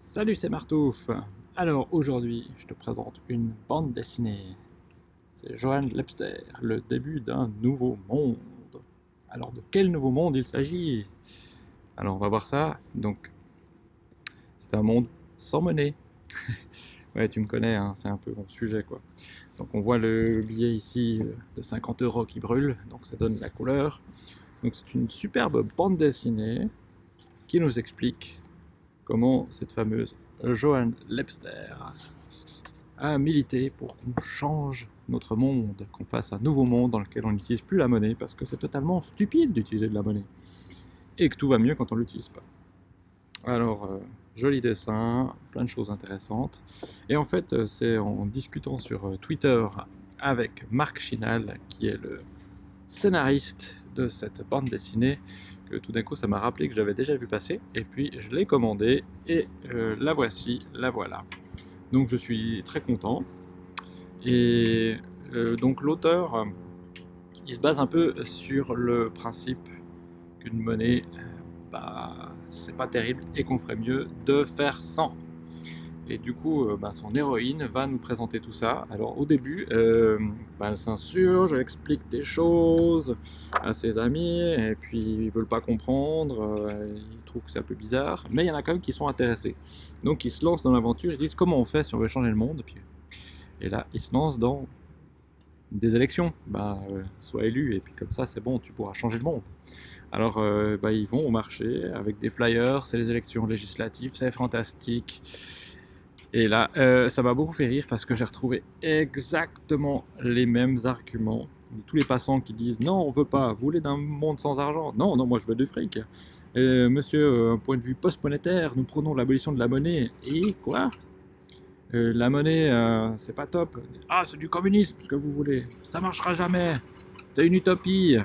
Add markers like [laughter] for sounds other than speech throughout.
Salut, c'est Martouf. Alors aujourd'hui, je te présente une bande dessinée. C'est Johan Lepster, le début d'un nouveau monde. Alors de quel nouveau monde il s'agit? Alors on va voir ça. Donc, c'est un monde sans monnaie. [laughs] ouais, tu me connais, hein, c'est un peu mon sujet quoi. Donc on voit le billet ici euh, de 50 euros qui brûle, donc ça donne la couleur. Donc c'est une superbe bande dessinée qui nous explique comment cette fameuse Johan Lepster a milité pour qu'on change notre monde, qu'on fasse un nouveau monde dans lequel on n'utilise plus la monnaie, parce que c'est totalement stupide d'utiliser de la monnaie, et que tout va mieux quand on ne l'utilise pas. Alors, euh, joli dessin, plein de choses intéressantes, et en fait, euh, c'est en discutant sur euh, Twitter avec Marc Chinal, qui est le scénariste de cette bande dessinée, tout d'un coup ça m'a rappelé que j'avais déjà vu passer, et puis je l'ai commandé, et euh, la voici, la voilà. Donc je suis très content, et euh, donc l'auteur, il se base un peu sur le principe qu'une monnaie, euh, bah, c'est pas terrible, et qu'on ferait mieux de faire sans. Et du coup, euh, bah, son héroïne va nous présenter tout ça. Alors au début, euh, bah, elle s'insurge, elle explique des choses à ses amis, et puis ils veulent pas comprendre, euh, ils trouvent que c'est un peu bizarre, mais il y en a quand même qui sont intéressés. Donc ils se lancent dans l'aventure, ils disent comment on fait si on veut changer le monde, et, là ils se lancent dans des élections, bah, sois élu, et puis comme ça c'est bon, tu pourras changer le monde. Alors bah, ils vont au marché avec des flyers, c'est les élections législatives, c'est fantastique. Et là, euh, ça m'a beaucoup fait rire parce que j'ai retrouvé exactement les mêmes arguments. Tous les passants qui disent non, on veut pas, vous voulez d'un monde sans argent Non, non, moi je veux du fric. Euh, monsieur, euh, point de vue post-monétaire, nous prenons l'abolition de la monnaie. Et quoi? La monnaie, c'est pas top. Ah, c'est du communisme, ce que vous voulez. Ça marchera jamais. C'est une utopie.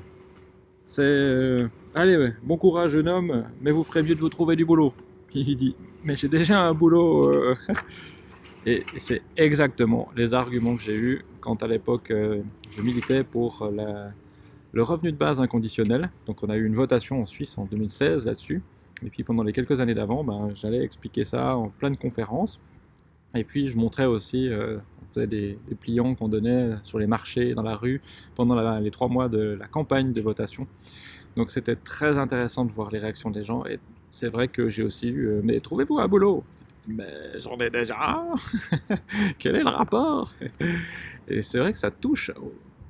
C'est... allez, bon courage, jeune homme, mais vous ferez mieux de vous trouver du boulot. [laughs] Il dit, mais j'ai déjà un boulot. Euh. [laughs] Et c'est exactement les arguments que j'ai eus quand à l'époque euh, je militais pour le revenu de base inconditionnel. Donc on a eu une votation en Suisse en 2016 là-dessus. Et puis pendant les quelques années d'avant, ben, j'allais expliquer ça en pleine conférence. Et puis je montrais aussi, euh, on faisait des, pliants qu'on donnait sur les marchés, dans la rue, pendant les trois mois de la campagne de votation. Donc c'était très intéressant de voir les réactions des gens. C'est vrai que j'ai aussi eu euh, Mais trouvez-vous un boulot ?» Mais j'en ai déjà [laughs] Quel est le rapport? [laughs] Et c'est vrai que ça touche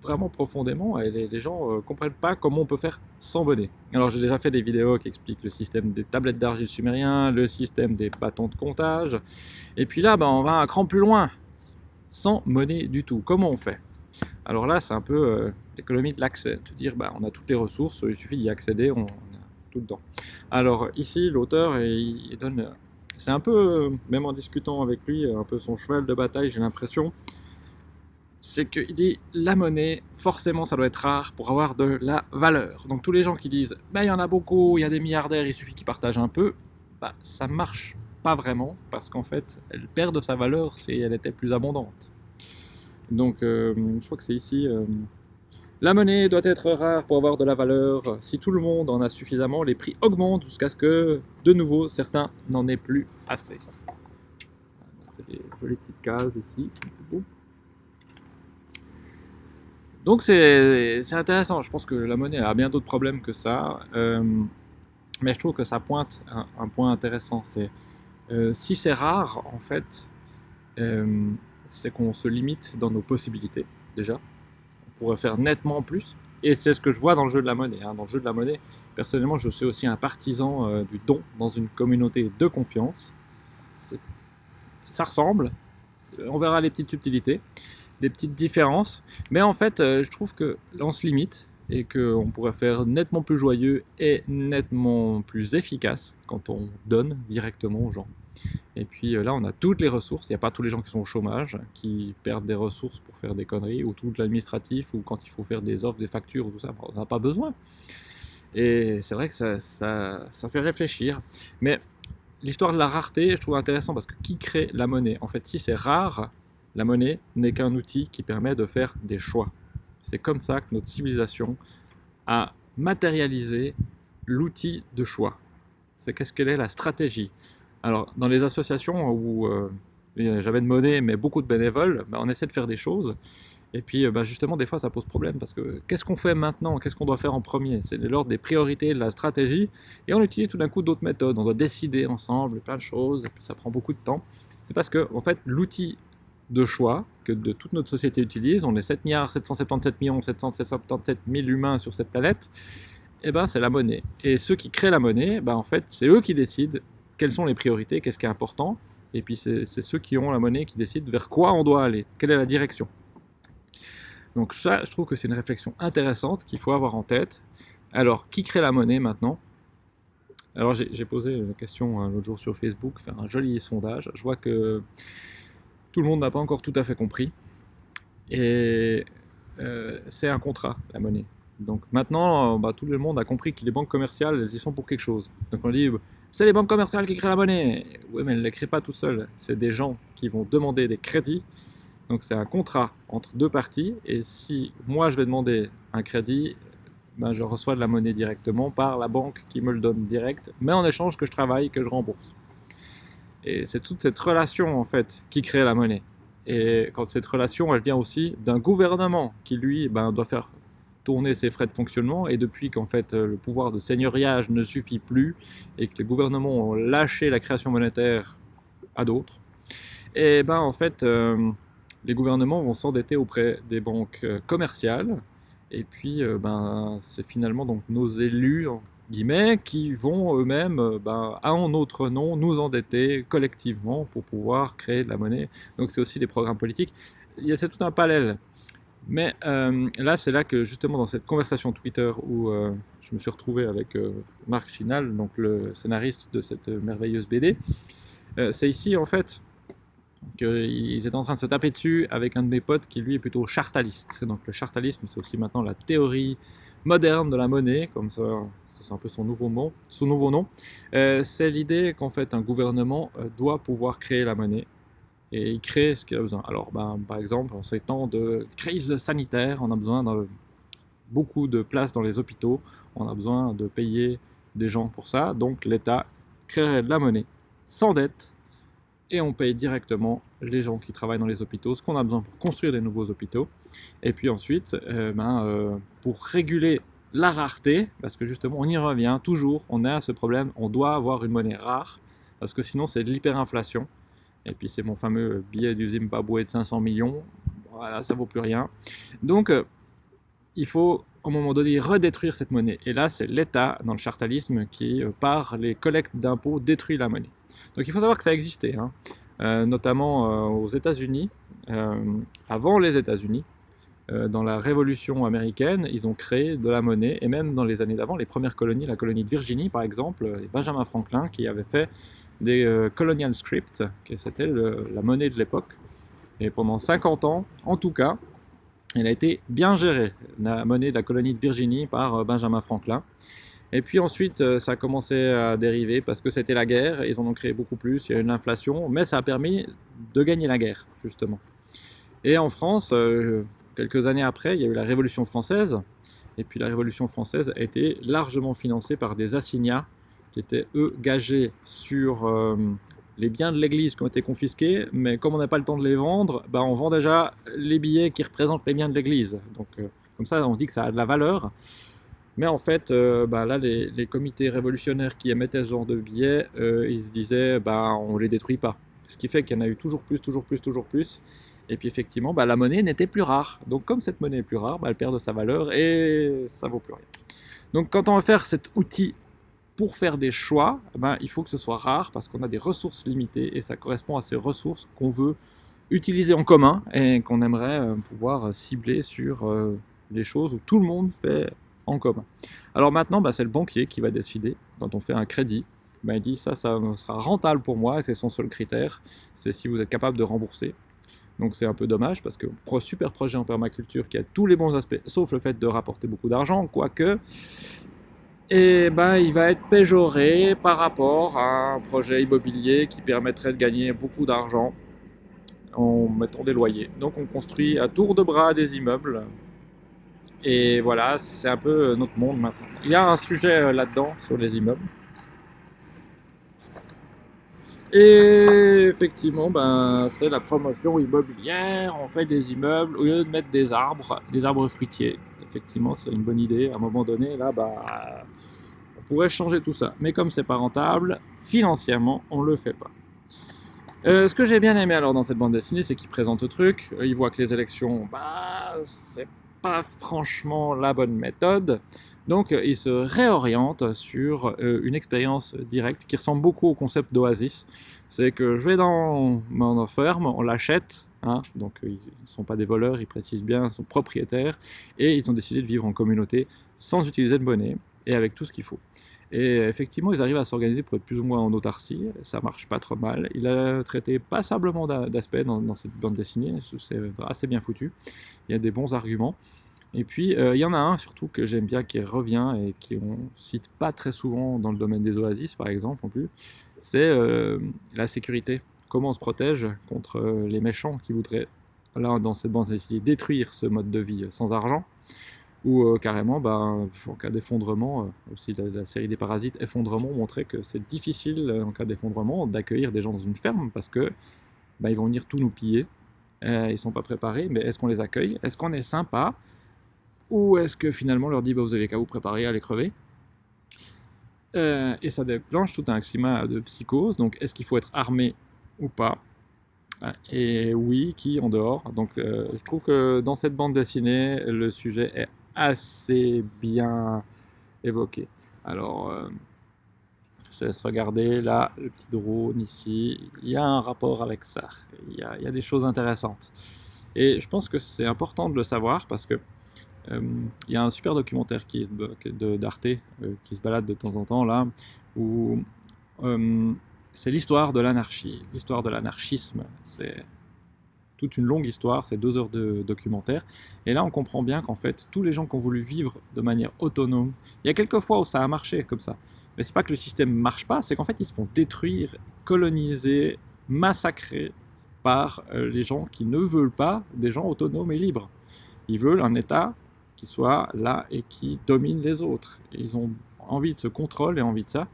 vraiment profondément et les, gens ne euh, comprennent pas comment on peut faire sans monnaie. Alors j'ai déjà fait des vidéos qui expliquent le système des tablettes d'argile sumérien, le système des bâtons de comptage, et puis là ben, on va un cran plus loin, sans monnaie du tout. Comment on fait? Alors là c'est un peu euh, l'économie de l'accès, se dire ben, on a toutes les ressources, il suffit d'y accéder, on, Alors ici, l'auteur, il, donne... C'est un peu, même en discutant avec lui, un peu son cheval de bataille, j'ai l'impression, c'est qu'il dit la monnaie, forcément ça doit être rare pour avoir de la valeur. Donc tous les gens qui disent bah, il y en a beaucoup, il y a des milliardaires, il suffit qu'ils partagent un peu, bah, ça marche pas vraiment parce qu'en fait elle perd de sa valeur si elle était plus abondante. Donc euh, je crois que c'est ici, euh, la monnaie doit être rare pour avoir de la valeur. Si tout le monde en a suffisamment, les prix augmentent jusqu'à ce que, de nouveau, certains n'en aient plus assez. Petites cases ici. Donc c'est intéressant, je pense que la monnaie a bien d'autres problèmes que ça, euh, mais je trouve que ça pointe un, point intéressant, c'est euh, si c'est rare, en fait, euh, c'est qu'on se limite dans nos possibilités, déjà, pourrait faire nettement plus. Et c'est ce que je vois dans le jeu de la monnaie. Hein. Dans le jeu de la monnaie, personnellement, je suis aussi un partisan euh, du don dans une communauté de confiance. Ça ressemble. On verra les petites subtilités, les petites différences. Mais en fait, euh, je trouve que on se limite et qu'on pourrait faire nettement plus joyeux et nettement plus efficace quand on donne directement aux gens. Et puis euh, là, on a toutes les ressources. Il n'y a pas tous les gens qui sont au chômage, qui perdent des ressources pour faire des conneries, ou tout l'administratif, ou quand il faut faire des offres, des factures, tout ça, on n'a pas besoin. Et c'est vrai que ça, ça, ça, fait réfléchir. Mais l'histoire de la rareté, je trouve intéressant parce que qui crée la monnaie? En fait, si c'est rare, la monnaie n'est qu'un outil qui permet de faire des choix. C'est comme ça que notre civilisation a matérialisé l'outil de choix. C'est qu'est-ce qu'elle est la stratégie? Alors, dans les associations où euh, j'avais de monnaie, mais beaucoup de bénévoles, bah, on essaie de faire des choses. Et puis, euh, bah, justement, des fois, ça pose problème parce que qu'est-ce qu'on fait maintenant? Qu'est-ce qu'on doit faire en premier? C'est l'ordre des priorités, de la stratégie. Et on utilise tout d'un coup d'autres méthodes. On doit décider ensemble plein de choses, et puis ça prend beaucoup de temps. C'est parce que, en fait, l'outil de choix que de toute notre société utilise, on est 7 milliards 777 millions 777 000 humains sur cette planète, eh ben c'est la monnaie. Et ceux qui créent la monnaie, ben en fait, c'est eux qui décident quelles sont les priorités, qu'est-ce qui est important, et puis c'est ceux qui ont la monnaie qui décident vers quoi on doit aller, quelle est la direction. Donc ça, je trouve que c'est une réflexion intéressante qu'il faut avoir en tête. Alors, qui crée la monnaie maintenant? Alors j'ai posé une question hein, l'autre jour sur Facebook, faire un joli sondage. Je vois que tout le monde n'a pas encore tout à fait compris. Et euh, c'est un contrat, la monnaie. Donc maintenant, bah, tout le monde a compris que les banques commerciales, elles y sont pour quelque chose. Donc on dit, c'est les banques commerciales qui créent la monnaie. Oui, mais elles ne les créent pas tout seules. C'est des gens qui vont demander des crédits donc c'est un contrat entre deux parties, et si moi je vais demander un crédit, ben, je reçois de la monnaie directement par la banque qui me le donne direct, mais en échange que je travaille, que je rembourse. Et c'est toute cette relation en fait qui crée la monnaie. Et quand cette relation, elle vient aussi d'un gouvernement qui lui ben, doit faire tourner ses frais de fonctionnement, et depuis qu'en fait le pouvoir de seigneuriage ne suffit plus, et que les gouvernements ont lâché la création monétaire à d'autres, et ben en fait... Euh, les gouvernements vont s'endetter auprès des banques euh, commerciales, et puis euh, ben, c'est finalement donc nos élus, guillemets, qui vont eux-mêmes, euh, ben, en notre nom, nous endetter collectivement pour pouvoir créer de la monnaie. Donc c'est aussi des programmes politiques. C'est tout un parallèle. Mais là, c'est là que justement dans cette conversation Twitter où je me suis retrouvé avec Marc Chinal, donc le scénariste de cette merveilleuse BD, c'est ici en fait qu'ils étaient en train de se taper dessus avec un de mes potes qui lui est plutôt chartaliste. Donc le chartalisme c'est aussi maintenant la théorie moderne de la monnaie, comme ça c'est un peu son nouveau, nom. Son nouveau nom. Euh, c'est l'idée qu'en fait un gouvernement euh, doit pouvoir créer la monnaie et il crée ce qu'il a besoin. Alors ben, par exemple en ces temps de crise sanitaire, on a besoin de beaucoup de places dans les hôpitaux, on a besoin de payer des gens pour ça, donc l'État créerait de la monnaie sans dette et on paye directement les gens qui travaillent dans les hôpitaux, ce qu'on a besoin pour construire des nouveaux hôpitaux. Et puis ensuite, euh, ben, euh, pour réguler la rareté, parce que justement on y revient toujours, on a ce problème, on doit avoir une monnaie rare, parce que sinon c'est de l'hyperinflation. Et puis c'est mon fameux billet du Zimbabwe de 500 millions, voilà, ça vaut plus rien. Donc euh, il faut à un moment donné redétruire cette monnaie. Et là c'est l'État, dans le chartalisme, qui par les collectes d'impôts détruit la monnaie. Donc il faut savoir que ça existait, hein. euh, notamment euh, aux États-Unis, euh, avant les États-Unis, dans la Révolution américaine, ils ont créé de la monnaie, et même dans les années d'avant, les premières colonies, la colonie de Virginie par exemple, Benjamin Franklin qui avait fait des colonial scripts, qui c'était la monnaie de l'époque, et pendant 50 ans, en tout cas, elle a été bien gérée, la monnaie de la colonie de Virginie par Benjamin Franklin. Et puis ensuite, euh, ça a commencé à dériver parce que c'était la guerre, ils en ont créé beaucoup plus, il y a eu une inflation, mais ça a permis de gagner la guerre, justement. Et en France, euh, quelques années après, il y a eu la Révolution française, et puis la Révolution française a été largement financée par des assignats qui étaient, eux, gagés sur euh, les biens de l'Église qui ont été confisqués, mais comme on n'a pas le temps de les vendre, bah, on vend déjà les billets qui représentent les biens de l'Église. Donc comme ça, on dit que ça a de la valeur. Mais en fait, euh, bah, là, les, comités révolutionnaires qui émettaient ce genre de billets, euh, ils se disaient, bah, on les détruit pas. Ce qui fait qu'il y en a eu toujours plus, toujours plus, toujours plus. Et puis effectivement, bah, la monnaie n'était plus rare. Donc comme cette monnaie est plus rare, elle perd de sa valeur et ça vaut plus rien. Donc quand on va faire cet outil pour faire des choix, ben, il faut que ce soit rare parce qu'on a des ressources limitées et ça correspond à ces ressources qu'on veut utiliser en commun et qu'on aimerait euh, pouvoir cibler sur les choses où tout le monde fait en commun. Alors maintenant, bah, c'est le banquier qui va décider, quand on fait un crédit, bah, il dit ça, ça sera rentable pour moi, et c'est son seul critère, c'est si vous êtes capable de rembourser. Donc c'est un peu dommage, parce que super projet en permaculture qui a tous les bons aspects, sauf le fait de rapporter beaucoup d'argent, quoique, et ben, il va être péjoré par rapport à un projet immobilier qui permettrait de gagner beaucoup d'argent en mettant des loyers. Donc on construit à tour de bras des immeubles et voilà, c'est un peu euh, notre monde maintenant. Il y a un sujet euh, là-dedans sur les immeubles. Et effectivement, ben, c'est la promotion immobilière, on fait des immeubles au lieu de mettre des arbres, des arbres fruitiers. Effectivement, c'est une bonne idée. À un moment donné, là, bah, on pourrait changer tout ça. Mais comme c'est pas rentable, financièrement, on le fait pas. Euh, ce que j'ai bien aimé alors dans cette bande dessinée, c'est qu'il présente le truc. Euh, il voit que les élections, bah, c'est pas franchement la bonne méthode. Donc euh, il se réoriente sur une expérience directe qui ressemble beaucoup au concept d'Oasis. C'est que je vais dans mon ferme, on l'achète, hein, donc ils ne sont pas des voleurs, ils précisent bien, ils sont propriétaires, et ils ont décidé de vivre en communauté sans utiliser de monnaie et avec tout ce qu'il faut. Et effectivement, ils arrivent à s'organiser pour être plus ou moins en autarcie, ça marche pas trop mal. Il a traité passablement d'aspects dans, cette bande dessinée, c'est assez bien foutu. Il y a des bons arguments. Et puis, euh, il y en a un surtout que j'aime bien, qui revient et qui on cite pas très souvent dans le domaine des oasis, par exemple, en plus, c'est euh, la sécurité. Comment on se protège contre euh, les méchants qui voudraient, là, dans cette bande dessinée, détruire ce mode de vie sans argent ou euh, carrément, ben, en cas d'effondrement, euh, aussi la, série des parasites, effondrement, montrait que c'est difficile euh, en cas d'effondrement d'accueillir des gens dans une ferme parce que ben, ils vont venir tout nous piller, ils sont pas préparés, mais est-ce qu'on les accueille? Est-ce qu'on est sympa? Ou est-ce que finalement on leur dit bah, vous avez qu'à vous préparer à les crever Et ça déclenche tout un climat de psychose, donc est-ce qu'il faut être armé ou pas et oui, qui en dehors. Donc je trouve que dans cette bande dessinée, le sujet est assez bien évoqué. Alors, euh, je laisse regarder là le petit drone ici. Il y a un rapport avec ça. Il y a, des choses intéressantes. Et je pense que c'est important de le savoir parce que euh, il y a un super documentaire qui d'Arte euh, qui se balade de temps en temps là où c'est l'histoire de l'anarchie, l'histoire de l'anarchisme. C'est toute une longue histoire, c'est deux heures de documentaire. Et là, on comprend bien qu'en fait, tous les gens qui ont voulu vivre de manière autonome, il y a quelques fois où ça a marché comme ça. Mais c'est pas que le système marche pas, c'est qu'en fait, ils se font détruire, coloniser, massacrer par euh, les gens qui ne veulent pas des gens autonomes et libres. Ils veulent un État qui soit là et qui domine les autres. ils ont envie de ce contrôle et envie de ça.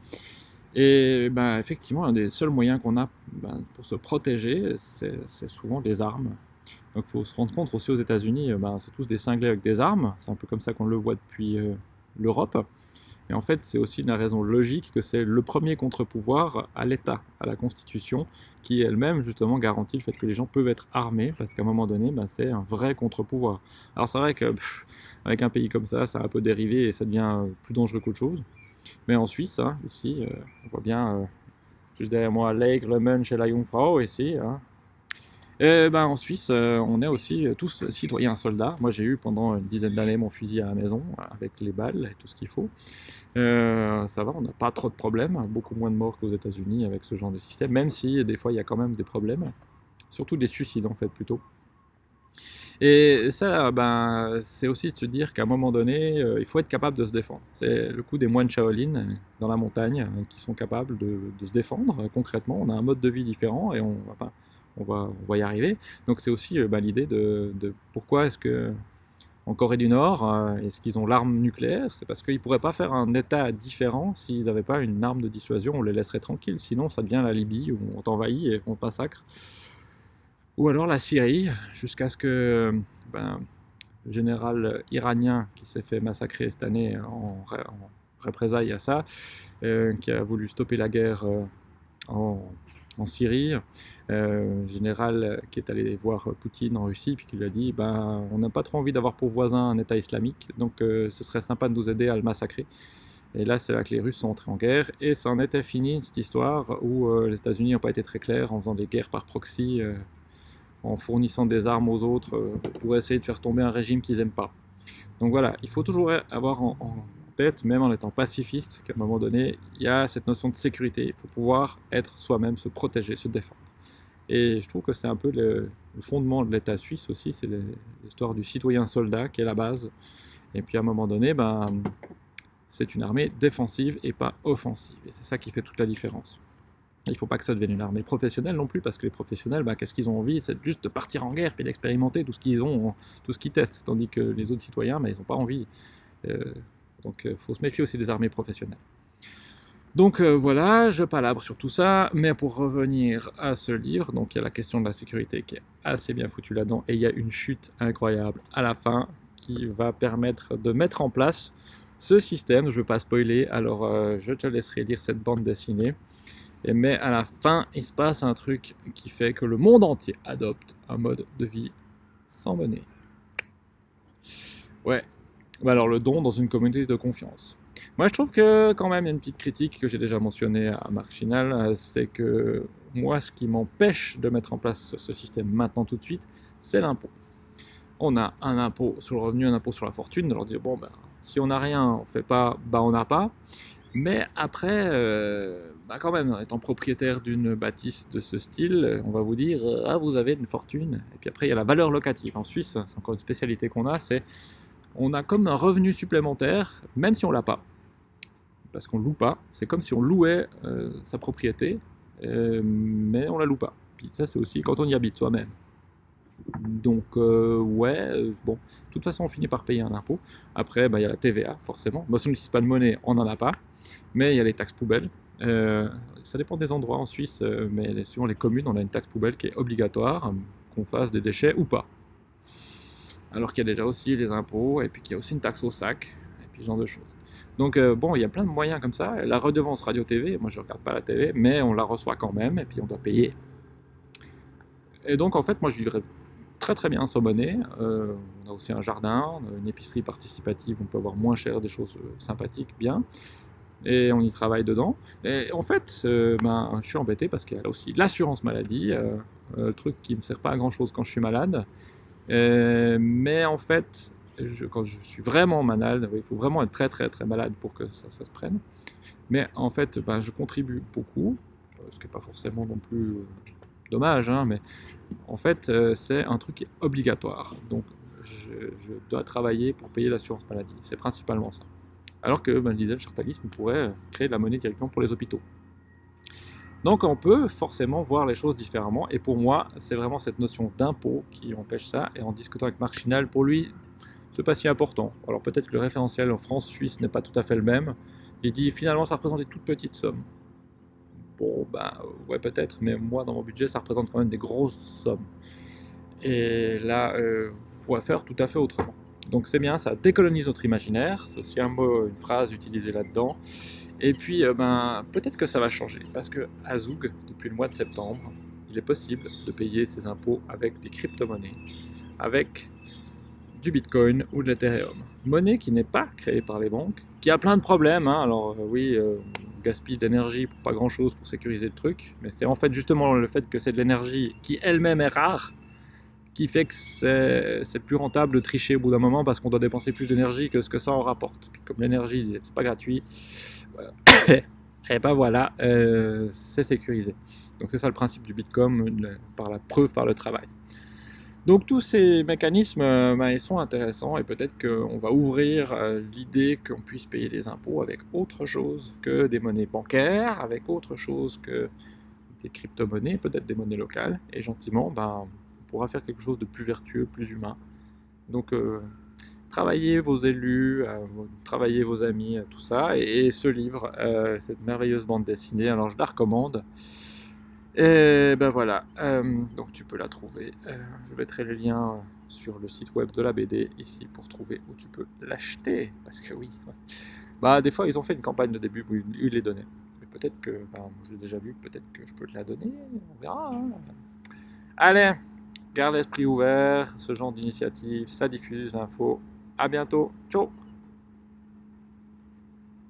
Et ben, effectivement, un des seuls moyens qu'on a ben, pour se protéger, c'est souvent les armes. Donc il faut se rendre compte aussi aux États-Unis, ben, c'est tous des cinglés avec des armes, c'est un peu comme ça qu'on le voit depuis euh, l'Europe. Et en fait, c'est aussi une raison logique que c'est le premier contre-pouvoir à l'État, à la Constitution, qui elle-même justement garantit le fait que les gens peuvent être armés, parce qu'à un moment donné, ben, c'est un vrai contre-pouvoir. Alors c'est vrai qu'avec un pays comme ça, ça a un peu dérivé et ça devient plus dangereux qu'autre chose. Mais en Suisse, hein, ici, euh, on voit bien, euh, juste derrière moi, l'Aigre, le Munch et la Jungfrau, ici. Hein. Et ben, en Suisse, euh, on est aussi tous citoyens soldats. Moi, j'ai eu pendant une dizaine d'années mon fusil à la maison, avec les balles et tout ce qu'il faut. ça va, on n'a pas trop de problèmes, beaucoup moins de morts qu'aux États-Unis avec ce genre de système, même si des fois il y a quand même des problèmes, surtout des suicides en fait plutôt. Et ça, ben, c'est aussi de se dire qu'à un moment donné, euh, il faut être capable de se défendre. C'est le coup des moines Shaolin euh, dans la montagne euh, qui sont capables de, se défendre concrètement. On a un mode de vie différent et on, va y arriver. Donc c'est aussi ben, l'idée de, pourquoi est-ce que en Corée du Nord, est-ce qu'ils ont l'arme nucléaire? C'est parce qu'ils ne pourraient pas faire un État différent s'ils n'avaient pas une arme de dissuasion, on les laisserait tranquilles. Sinon, ça devient la Libye où on t'envahit et on te massacre ou alors la Syrie, jusqu'à ce que ben, le général iranien qui s'est fait massacrer cette année en, représailles à ça, euh, qui a voulu stopper la guerre euh, en, Syrie, euh, général qui est allé voir Poutine en Russie, puis qui lui a dit ben, on n'a pas trop envie d'avoir pour voisin un État islamique, donc ce serait sympa de nous aider à le massacrer. Et là, c'est là que les Russes sont entrés en guerre, et ça en était fini, cette histoire, où les États-Unis n'ont pas été très clairs en faisant des guerres par proxy en fournissant des armes aux autres euh, pour essayer de faire tomber un régime qu'ils n'aiment pas. Donc voilà, il faut toujours avoir en, tête, même en étant pacifiste, qu'à un moment donné, il y a cette notion de sécurité. Il faut pouvoir être soi-même, se protéger, se défendre. Et je trouve que c'est un peu le, fondement de l'État suisse aussi, c'est l'histoire du citoyen soldat qui est la base. Et puis à un moment donné, ben, c'est une armée défensive et pas offensive. Et c'est ça qui fait toute la différence. Il ne faut pas que ça devienne une armée professionnelle non plus, parce que les professionnels, bah, qu'est-ce qu'ils ont envie? C'est juste de partir en guerre et d'expérimenter tout ce qu'ils ont, tout ce qu'ils testent, tandis que les autres citoyens, bah, ils n'ont pas envie. Euh, donc il euh, faut se méfier aussi des armées professionnelles. Donc euh, voilà, je palabre sur tout ça, mais pour revenir à ce livre, donc il y a la question de la sécurité qui est assez bien foutue là-dedans, et il y a une chute incroyable à la fin qui va permettre de mettre en place ce système. Je ne veux pas spoiler, alors je te laisserai lire cette bande dessinée. Mais à la fin, il se passe un truc qui fait que le monde entier adopte un mode de vie sans monnaie. Ouais, bah alors le don dans une communauté de confiance. Moi, je trouve que quand même, il y a une petite critique que j'ai déjà mentionnée à Marc Chinal, euh, c'est que moi, ce qui m'empêche de mettre en place ce système maintenant tout de suite, c'est l'impôt. On a un impôt sur le revenu, un impôt sur la fortune, de leur dire, bon, ben, si on n'a rien, on fait pas, bah on n'a pas. Mais après, euh, bah quand même, étant propriétaire d'une bâtisse de ce style, on va vous dire, ah, vous avez une fortune. Et puis après, il y a la valeur locative. En Suisse, c'est encore une spécialité qu'on a, c'est on a comme un revenu supplémentaire, même si on l'a pas parce qu'on loue pas. C'est comme si on louait euh, sa propriété, euh, mais on la loue pas. Puis ça, c'est aussi quand on y habite soi-même. Donc, euh, ouais, bon, de toute façon, on finit par payer un impôt. Après, bah, il y a la TVA, forcément. Bah, si on n'utilise pas de monnaie, on n'en a pas. Mais il y a les taxes poubelles. ça dépend des endroits en Suisse, mais suivant les communes, on a une taxe poubelle qui est obligatoire, qu'on fasse des déchets ou pas. Alors qu'il y a déjà aussi les impôts, et puis qu'il y a aussi une taxe au sac, et puis ce genre de choses. Donc euh, bon, il y a plein de moyens comme ça. La redevance radio-TV, moi je regarde pas la télé, mais on la reçoit quand même, et puis on doit payer. Et donc en fait, moi je vivrais très très bien sans monnaie. Euh, on a aussi un jardin, une épicerie participative, on peut avoir moins cher, des choses euh, sympathiques, bien. Et on y travaille dedans. Et en fait, ben, je suis embêté parce qu'il y a aussi l'assurance maladie, le truc qui ne me sert pas à grand chose quand je suis malade. mais en fait, quand je suis vraiment malade, il faut vraiment être très très très malade pour que ça, se prenne. Mais en fait, ben, je contribue beaucoup, euh, ce qui n'est pas forcément non plus euh, dommage, hein, mais en fait, euh, c'est un truc qui est obligatoire. Donc, je, dois travailler pour payer l'assurance maladie. C'est principalement ça. Alors que, ben, je disais, le chartalisme pourrait créer de la monnaie directement pour les hôpitaux. Donc on peut forcément voir les choses différemment, et pour moi, c'est vraiment cette notion d'impôt qui empêche ça, et en discutant avec Marchinal, pour lui, c'est pas si important. Alors peut-être que le référentiel en France-Suisse n'est pas tout à fait le même. Il dit finalement ça représente des toutes petites sommes. Bon, ben ouais peut-être, mais moi dans mon budget ça représente quand même des grosses sommes. Et là, euh, vous pourrez faire tout à fait autrement. Donc c'est bien, ça décolonise notre imaginaire, c'est aussi un mot, une phrase utilisée là-dedans. Et puis, euh, ben, peut-être que ça va changer, parce que à Zoug, depuis le mois de septembre, il est possible de payer ses impôts avec des crypto-monnaies, avec du Bitcoin ou de l'Ethereum. Monnaie qui n'est pas créée par les banques, qui a plein de problèmes. Hein. Alors euh, oui, euh, on gaspille de l'énergie pour pas grand-chose pour sécuriser le truc, mais c'est en fait justement le fait que c'est de l'énergie qui elle-même est rare qui fait que c'est plus rentable de tricher au bout d'un moment parce qu'on doit dépenser plus d'énergie que ce que ça en rapporte. Puis comme l'énergie, c'est pas gratuit, [coughs] et ben voilà, euh, c'est sécurisé. Donc c'est ça le principe du Bitcoin, par la preuve par le travail. Donc tous ces mécanismes euh, ben, ils sont intéressants et peut-être qu'on va ouvrir euh, l'idée qu'on puisse payer des impôts avec autre chose que des monnaies bancaires, avec autre chose que des crypto-monnaies, peut-être des monnaies locales, et gentiment ben, pourra faire quelque chose de plus vertueux, plus humain. Donc euh, travaillez vos élus, travaillez vos amis, tout ça, et, ce livre, cette merveilleuse bande dessinée, alors je la recommande. Et ben voilà, euh, donc tu peux la trouver. Euh, je mettrai les liens sur le site web de la BD ici pour trouver où tu peux l'acheter. Parce que oui, bah des fois ils ont fait une campagne de début où ils les donnaient. Peut-être que, bah, je l'ai déjà vu, peut-être que je peux te la donner, on verra. Hein. Allez, garde l'esprit ouvert, ce genre d'initiative, ça diffuse l'info. À bientôt, ciao